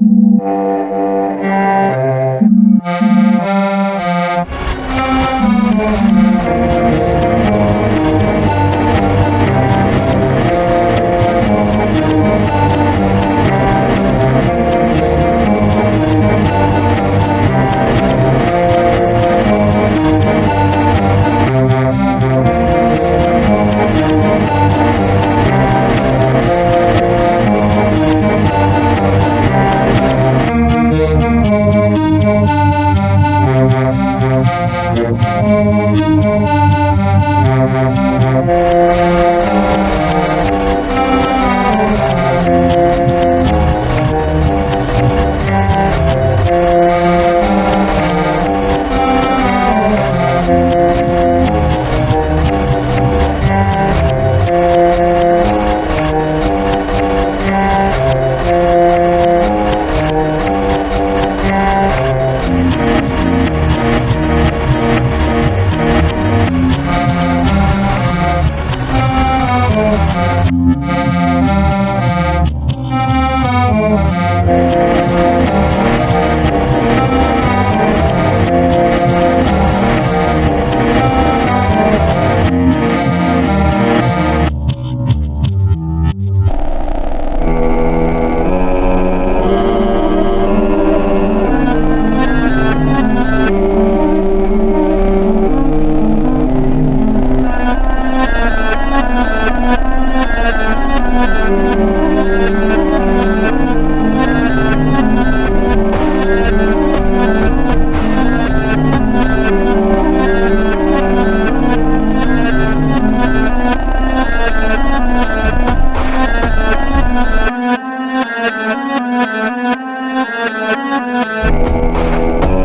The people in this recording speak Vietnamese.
you Thank you.